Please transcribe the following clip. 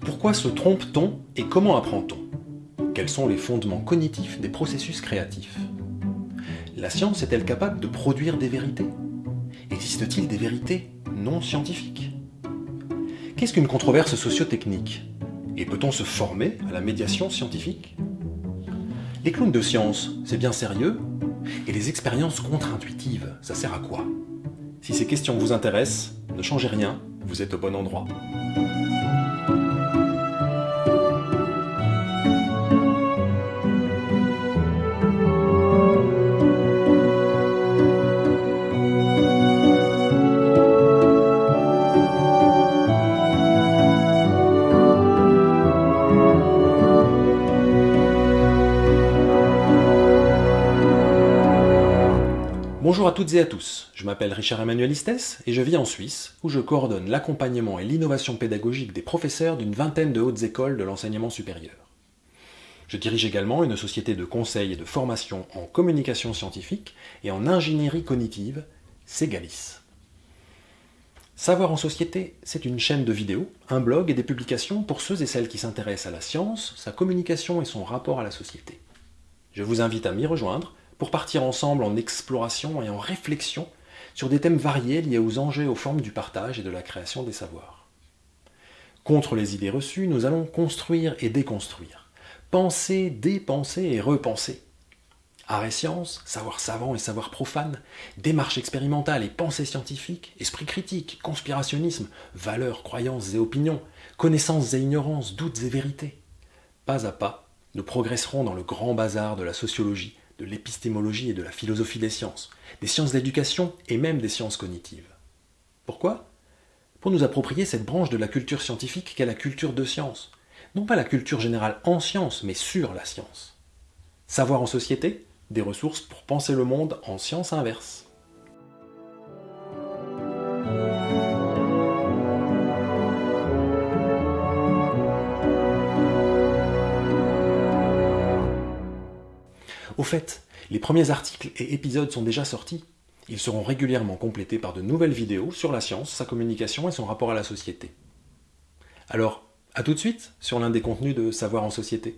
Pourquoi se trompe-t-on et comment apprend-on? Quels sont les fondements cognitifs des processus créatifs? La science est-elle capable de produire des vérités? Existe-t-il des vérités non scientifiques? Qu'est-ce qu'une controverse sociotechnique? Et peut-on se former à la médiation scientifique? Les clowns de science, c'est bien sérieux? Et les expériences contre-intuitives, ça sert à quoi? Si ces questions vous intéressent, ne changez rien, vous êtes au bon endroit. Bonjour à toutes et à tous, je m'appelle Richard Emmanuel Istès et je vis en Suisse où je coordonne l'accompagnement et l'innovation pédagogique des professeurs d'une vingtaine de hautes écoles de l'enseignement supérieur. Je dirige également une société de conseil et de formation en communication scientifique et en ingénierie cognitive, Segalis. Savoir en société, c'est une chaîne de vidéos, un blog et des publications pour ceux et celles qui s'intéressent à la science, sa communication et son rapport à la société. Je vous invite à m'y rejoindre pour partir ensemble en exploration et en réflexion sur des thèmes variés liés aux enjeux aux formes du partage et de la création des savoirs. Contre les idées reçues, nous allons construire et déconstruire, penser, dépenser et repenser. Art et science, savoir savant et savoir profane, démarche expérimentale et pensée scientifique, esprit critique, conspirationnisme, valeurs, croyances et opinions, connaissances et ignorances, doutes et vérités. Pas à pas, nous progresserons dans le grand bazar de la sociologie, de l'épistémologie et de la philosophie des sciences, des sciences d'éducation et même des sciences cognitives. Pourquoi? Pour nous approprier cette branche de la culture scientifique qu'est la culture de science. Non pas la culture générale en science, mais sur la science. Savoir en société, des ressources pour penser le monde en science inverse. Au fait, les premiers articles et épisodes sont déjà sortis. Ils seront régulièrement complétés par de nouvelles vidéos sur la science, sa communication et son rapport à la société. Alors, à tout de suite sur l'un des contenus de Savoir en société.